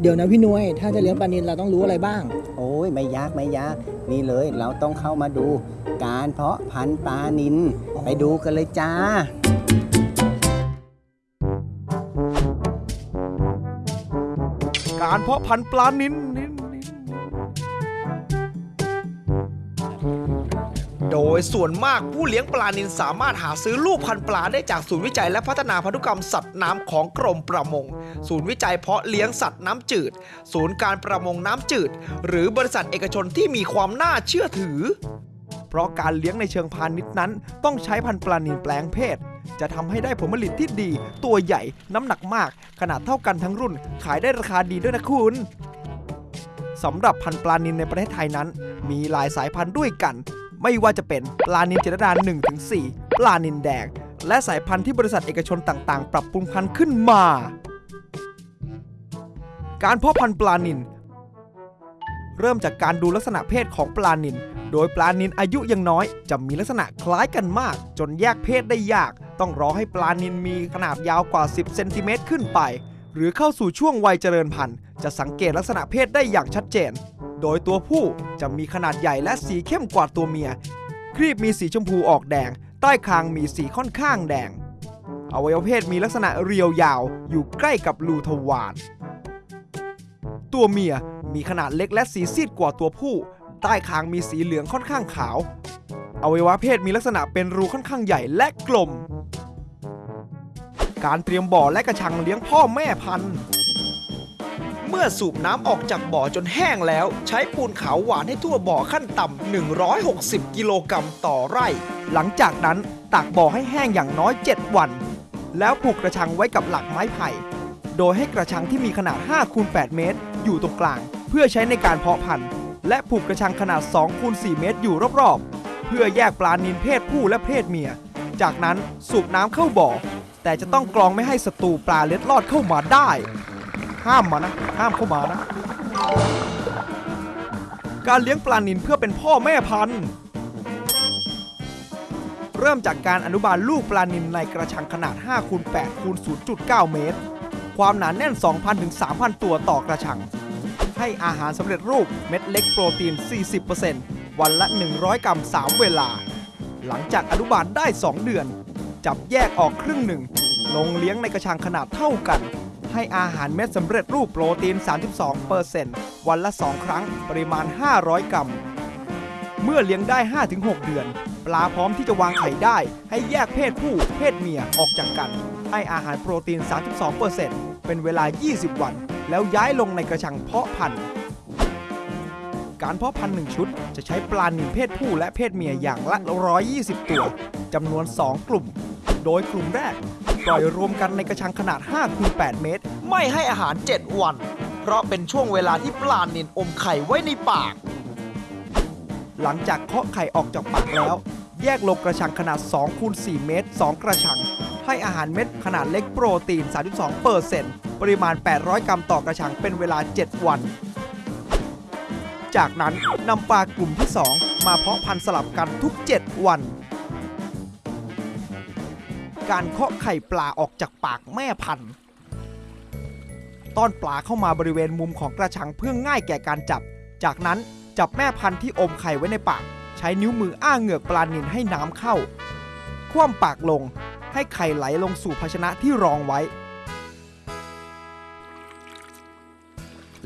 เดี๋ยวนะพี่นุ้ยถ้าจะเลี้ยงปลานิลเราต้องรู้อะไรบ้าง โอ้ยไม่ยากไม่ยากนี่เลยเราต้องเข้ามาดูการเพาะพันธุ์ปลานินไปดูกันเลยจ้า การเพาะพันธุ์ปลานิน โดยส่วนมากผู้เลี้ยงปลานินสามารถหาซื้อลูกพันธุ์ปลาได้จากศูนย์วิจัยและพัฒนาพันธุกรรมสัตว์น้ำของกรมประมง ศูนย์วิจัยเพาะเลี้ยงสัตว์น้ำจืด ศูนย์การประมงน้ำจืด หรือบริษัทเอกชนที่มีความน่าเชื่อถือ เพราะการเลี้ยงในเชิงพาณิชย์นั้น ต้องใช้พันธุ์ปลานินแปลงเพศ จะทำให้ได้ผลผลิตที่ดี ตัวใหญ่น้ำหนักมาก ขนาดเท่ากันทั้งรุ่น ขายได้ราคาดีด้วยนะคุณสำหรับพันธุ์ปลานินในประเทศไทยนั้น มีหลายสายพันธุ์ด้วยกัน ไม่ว่าจะเป็นปลานินเจรดา1-4 ปลานินแดง และสายพันธุ์ที่บริษัทเอกชนต่างๆ ปรับปรุงพันธุ์ขึ้นมา การเพาะพันธุ์ปลานิน เริ่มจากการดูลักษณะเพศของปลานิน โดยปลานินอายุยังน้อย จะมีลักษณะคล้ายกันมาก จนแยกเพศได้ยาก ต้องรอให้ปลานินมีขนาดยาวกว่า 10 เซนติเมตรขึ้นไป หรือเข้าสู่ช่วงวัยเจริญพันธุ์ จะสังเกตลักษณะเพศได้อย่างชัดเจน โดยตัวผู้จะมีขนาดใหญ่และสีเข้มกว่าตัวเมีย ครีบมีสีชมพูออกแดง ใต้คางมีสีค่อนข้างแดง อวัยวเพศมีลักษณะเรียวยาวอยู่ใกล้กับรูทวารตัวเมียมีขนาดเล็กและสีซีดกว่าตัวผู้ ใต้คางมีสีเหลืองค่อนข้างขาว อวัยวะเพศมีลักษณะเป็นรูค่อนข้างใหญ่และกลม การเตรียมบ่อและกระชังเลี้ยงพ่อแม่พันธุ์ เมื่อสูบน้ำออกจากบ่อจนแห้งแล้ว ใช้ปูนขาวหวานให้ทั่วบ่อขั้นต่ำ160 กิโลกรัมต่อไร่ หลังจากนั้นตากบ่อให้แห้งอย่างน้อย 7 วัน แล้วผูกกระชังไว้กับหลักไม้ไผ่ โดยให้กระชังที่มีขนาด5คูณ8เมตร อยู่ตรงกลาง เพื่อใช้ในการเพาะพันธุ์ และผูกกระชังขนาด2คูณ4เมตรอยู่รอบๆ เพื่อแยกปลานินเพศผู้และเพศเมีย จากนั้นสูบน้ำเข้าบ่อ แต่จะต้องกรองไม่ให้ศัตรูปลาเล็ดลอดเข้ามาได้ ห้ามมานะ ห้ามเข้ามานะ การเลี้ยงปลานินเพื่อเป็นพ่อแม่พันธุ์ เริ่มจากการอนุบาลลูกปลานินในกระชังขนาด5คูณ8คูณ0.9 เมตร ความหนาแน่น 2,000ถึง3,000 ตัวต่อกระชัง ให้อาหารสำเร็จรูปเม็ดเล็กโปรตีน 40%วันละ 100 กรัม 3 เวลา หลังจากอนุบาลได้ 2 เดือน จับแยกออกครึ่งหนึ่งลงเลี้ยงในกระชังขนาดเท่ากัน ให้อาหารเม็ดสำเร็จรูปโปรตีน 32%วันละ 2 ครั้งปริมาณ 500 กรัม เมื่อเลี้ยงได้ 5-6 เดือน ปลาพร้อมที่จะวางไข่ได้ ให้แยกเพศผู้ เพศเมียออกจากกัน ให้อาหารโปรตีน 32%เป็นเวลา 20 วัน แล้วย้ายลงในกระชังเพาะพันธุ์การเพาะพันธุ์หนึ่งชุด จะใช้ปลาหนึ่งเพศผู้และเพศเมียอย่างละ 120 ตัวจำนวน 2 กลุ่ม โดยกลุ่มแรก ปล่อยรวมกันในกระชังขนาด5คูณ8เมตร ไม่ให้อาหาร 7 วัน เพราะเป็นช่วงเวลาที่ปลานินอมไข่ไว้ในปาก หลังจากเคาะไข่ออกจากปากแล้ว แยกลงกระชังขนาด2คูณ4เมตร 2 กระชัง ให้อาหารเม็ดขนาดเล็กโปรตีน 32เปอร์เซ็นต์ปริมาณ 800 กรัมต่อกระชังเป็นเวลา 7 วัน จากนั้นนำปลากลุ่มที่ 2 มาเพาะพันธุ์สลับกันทุก 7 วัน การเคาะไข่ปลาออกจากปากแม่พันธุ์ต้อนปลาเข้ามาบริเวณมุมของกระชังเพื่อง่ายแก่การจับ จากนั้นจับแม่พันธุ์ที่อมไข่ไว้ในปาก ใช้นิ้วมืออ้าเหงือกปลานินให้น้ำเข้า คว่ำปากลงให้ไข่ไหลลงสู่ภาชนะที่รองไว้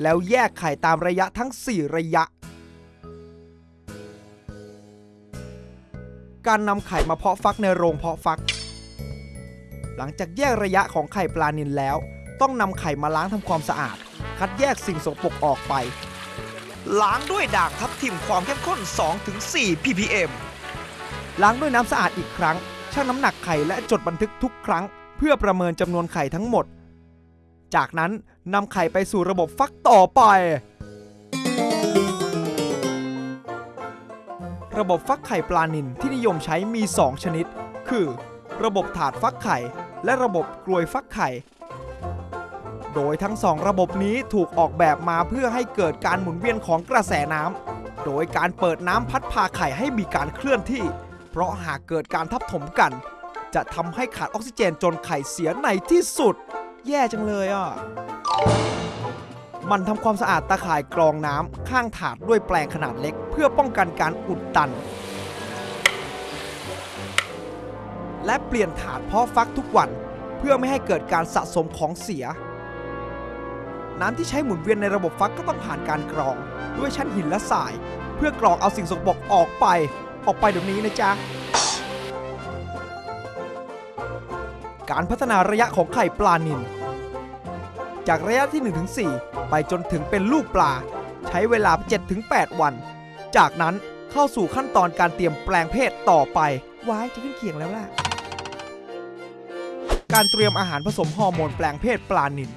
แล้วแยกไข่ตามระยะทั้ง 4 ระยะ การนำไข่มาเพาะฟักในโรงเพาะฟัก หลังจากแยกระยะของไข่ปลานินแล้ว ต้องนำไข่มาล้างทำความสะอาด คัดแยกสิ่งสกปรกออกไป ล้างด้วยด่างทับทิมความเข้มข้น 2-4 ppm ล้างด้วยน้ำสะอาดอีกครั้งชั่งน้ำหนักไข่และจดบันทึกทุกครั้ง เพื่อประเมินจำนวนไข่ทั้งหมด จากนั้นนำไข่ไปสู่ระบบฟักต่อไป ระบบฟักไข่ปลานินที่นิยมใช้มี 2 ชนิด คือ ระบบถาดฟักไข่ และระบบกลวยฟักไข่ โดยทั้งสองระบบนี้ถูกออกแบบมาเพื่อให้เกิดการหมุนเวียนของกระแสน้ำ โดยการเปิดน้ำพัดพาไข่ให้มีการเคลื่อนที่ เพราะหากเกิดการทับถมกัน จะทำให้ขาดออกซิเจนจนไข่เสียในที่สุด แย่จังเลยอะมันทำความสะอาดตาข่ายกรองน้ำข้างถาดด้วยแปลงขนาดเล็ก เพื่อป้องกันการอุดตัน และเปลี่ยนถาดเพาะฟักทุกวัน เพื่อไม่ให้เกิดการสะสมของเสีย น้ำที่ใช้หมุนเวียนในระบบฟักก็ต้องผ่านการกรอง ด้วยชั้นหินและทราย เพื่อกรองเอาสิ่งสกปรกออกไป ออกไปเดี๋ยวนี้นะจ๊ะการพัฒนาระยะของไข่ปลานิลจากระยะที่ 1-4 ไปจนถึงเป็นลูกปลา ใช้เวลา 7-8 วัน จากนั้นเข้าสู่ขั้นตอนการเตรียมแปลงเพศต่อไปว้ายจะขึ้นเขียงแล้วล่ะ การเตรียมอาหารผสมฮอร์โมนแปลงเพศปลานิล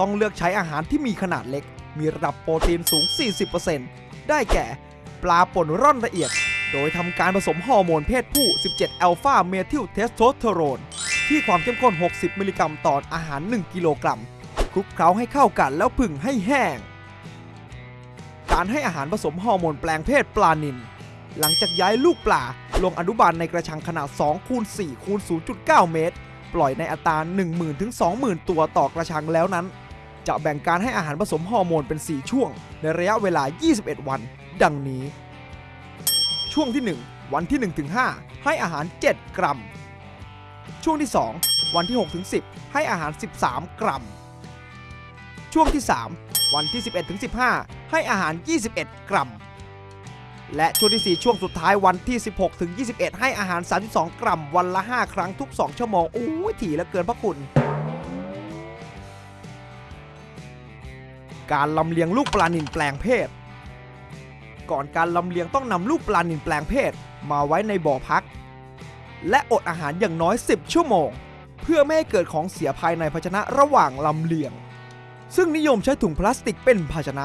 ต้องเลือกใช้อาหารที่มีขนาดเล็ก มีระดับโปรตีนสูง 40%ได้แก่ ปลาป่นร่อนละเอียด โดยทำการผสมฮอร์โมนเพศผู้ 17 อัลฟาเมทิลเทสโทสเตอโรน ที่ความเข้มข้น 60 มิลลิกรัมต่ออาหาร 1 กิโลกรัม คลุกเคล้าให้เข้ากันแล้วผึ่งให้แห้ง การให้อาหารผสมฮอร์โมนแปลงเพศปลานิลหลังจากย้ายลูกปลาลงอนุบาลในกระชังขนาด2คูณ4คูณ0.9 เมตร ปล่อยในอัตรา 10,000ถึง20,000 ตัวต่อกระชังแล้วนั้น จะแบ่งการให้อาหารผสมฮอร์โมนเป็น 4 ช่วง ในระยะเวลา 21 วัน ดังนี้ ช่วงที่ 1 วันที่1ถึง5ให้อาหาร 7 กรัม ช่วงที่ 2 วันที่6ถึง10 ให้อาหาร 13 กรัม ช่วงที่ 3 วันที่ 11ถึง15 ให้อาหาร 21 กรัม และช่วงที่ 4 ช่วงสุดท้ายวันที่ 16 ถึง 21 ให้อาหาร 32 กรัมวันละ 5 ครั้งทุก 2 ชั่วโมง โอ้ยถี่เหลือเกินพระคุณ การลำเลียงลูกปลานิลแปลงเพศ ก่อนการลำเลียงต้องนำลูกปลานิลแปลงเพศ มาไว้ในบ่อพัก และอดอาหารอย่างน้อย 10 ชั่วโมง เพื่อไม่ให้เกิดของเสียภายในภาชนะระหว่างลำเลียง ซึ่งนิยมใช้ถุงพลาสติกเป็นภาชนะ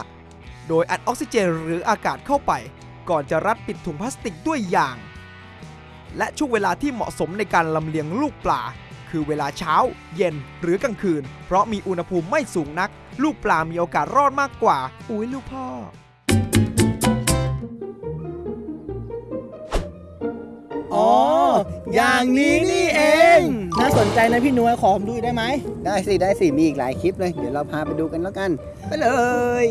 โดยอัดออกซิเจนหรืออากาศเข้าไป ก่อนจะรัดปิดถุงพลาสติกด้วยยาง และช่วงเวลาที่เหมาะสมในการลำเลียงลูกปลา คือเวลาเช้า เย็นหรือกลางคืน เพราะมีอุณหภูมิไม่สูงนัก ลูกปลามีโอกาสรอดมากกว่า อุ้ยลูกพ่ออ๋อ อย่างนี้นี่เอง น่าสนใจนะพี่หนวยขอผมดูได้ไหม ได้สิ ได้สิ มีอีกหลายคลิปเลย เดี๋ยวเราพาไปดูกันแล้วกัน ไปเลย